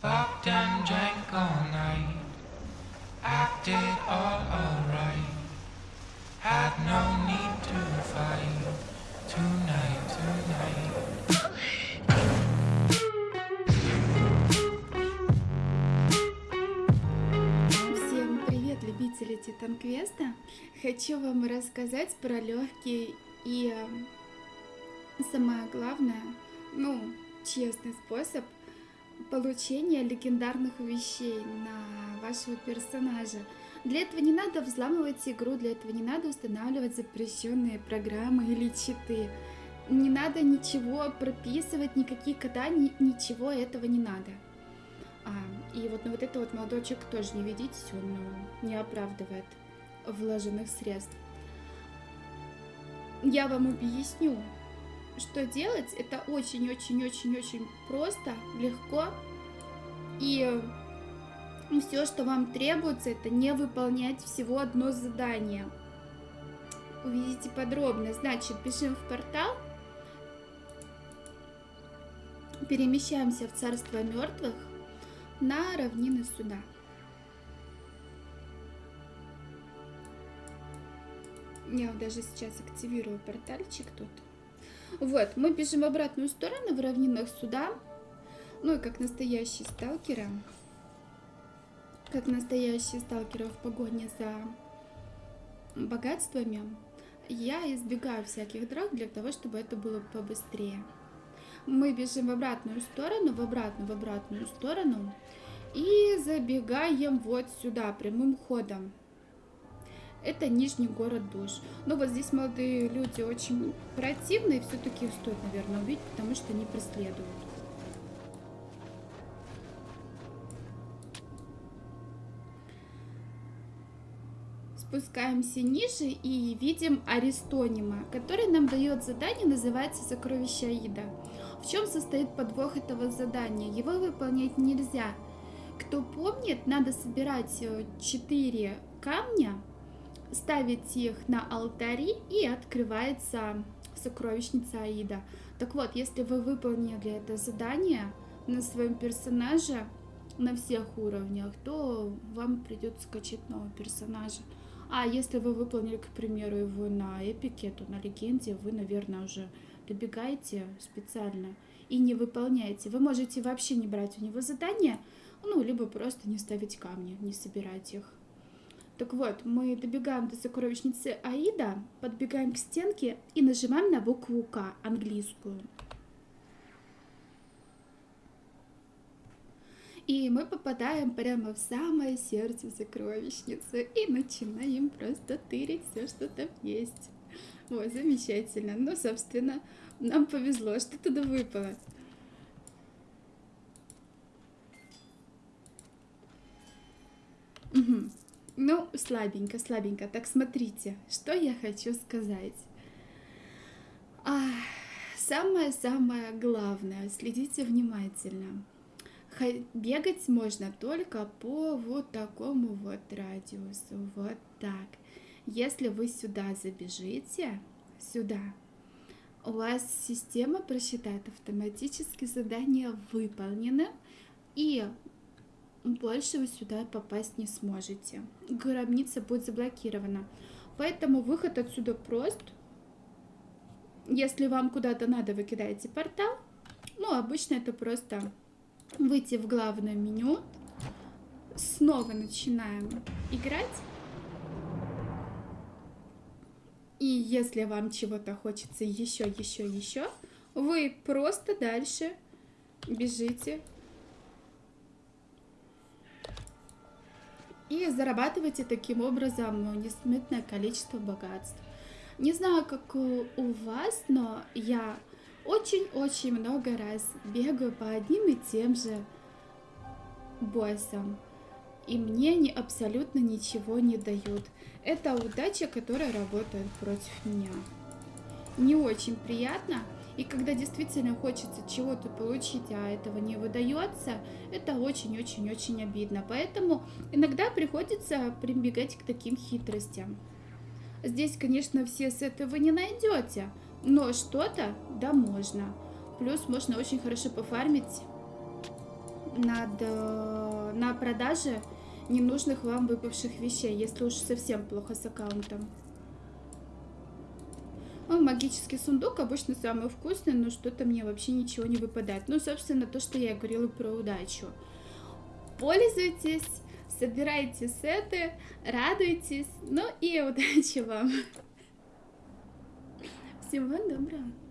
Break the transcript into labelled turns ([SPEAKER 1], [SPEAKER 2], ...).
[SPEAKER 1] Fucked and drank all night. Acted all alright. Had no need to fight. Tonight, tonight.
[SPEAKER 2] Всем привет, любители Титан Квеста! Хочу вам рассказать про легкий и э, самое главное, ну, честный способ получения легендарных вещей на вашего персонажа. Для этого не надо взламывать игру, для этого не надо устанавливать запрещенные программы или читы. Не надо ничего прописывать, никакие кода, ни- ничего этого не надо. А, и вот, ну, вот это вот молодочек тоже не видите, он ну, не оправдывает вложенных средств. Я вам объясню, что делать. Это очень-очень-очень-очень просто, легко. И все, что вам требуется, это не выполнять всего одно задание. Увидите подробно. Значит, бежим в портал. Перемещаемся в царство мертвых на равнины суда. Я даже сейчас активирую портальчик тут. Вот, мы бежим в обратную сторону в равнинах суда. Ну и как настоящие сталкеры, как настоящие сталкеры в погоне за богатствами, я избегаю всяких драк для того, чтобы это было побыстрее. Мы бежим в обратную сторону, в обратную, в обратную сторону. И забегаем вот сюда, прямым ходом. Это Нижний город душ. Но вот здесь молодые люди очень противные. Все-таки их стоит, наверное, убить, потому что они преследуют. Спускаемся ниже и видим Аристонима, который нам дает задание, называется «Сокровище Аида». В чем состоит подвох этого задания? Его выполнять нельзя. Кто помнит, надо собирать 4 камня, ставить их на алтари и открывается сокровищница Аида. Так вот, если вы выполнили это задание на своем персонаже на всех уровнях, то вам придется скачать нового персонажа. А если вы выполнили, к примеру, его на эпике, то на легенде вы, наверное, уже добегаете специально и не выполняете. Вы можете вообще не брать у него задания, ну, либо просто не ставить камни, не собирать их. Так вот, мы добегаем до сокровищницы Аида, подбегаем к стенке и нажимаем на букву К, английскую. И мы попадаем прямо в самое сердце сокровищницы и начинаем просто тырить все, что там есть. Ой, замечательно. Ну, собственно, нам повезло, что туда выпало. Ну, слабенько, слабенько. Так, смотрите, что я хочу сказать. Самое-самое главное, следите внимательно. Бегать можно только по вот такому вот радиусу, вот так. Если вы сюда забежите, сюда, у вас система просчитает автоматически задание выполнено, и больше вы сюда попасть не сможете. Гробница будет заблокирована. Поэтому выход отсюда прост. Если вам куда-то надо, вы кидаете портал. Ну, обычно это просто выйти в главное меню. Снова начинаем играть. И если вам чего-то хочется еще, еще, еще, вы просто дальше бежите зарабатываете таким образом несметное количество богатств. Не знаю, как у вас, но я очень-очень много раз бегаю по одним и тем же боссам. И мне они абсолютно ничего не дают. Это удача, которая работает против меня. Не очень приятно. И когда действительно хочется чего-то получить, а этого не выдается, это очень-очень-очень обидно. Поэтому иногда приходится прибегать к таким хитростям. Здесь, конечно, все с этого не найдете, но что-то, да, можно. Плюс можно очень хорошо пофармить над, э, на продаже ненужных вам выпавших вещей, если уж совсем плохо с аккаунтом. Ну, магический сундук обычно самый вкусный, но что-то мне вообще ничего не выпадает. Ну, собственно, то, что я говорила про удачу. Пользуйтесь, собирайте сеты, радуйтесь, ну и удачи вам. Всего доброго.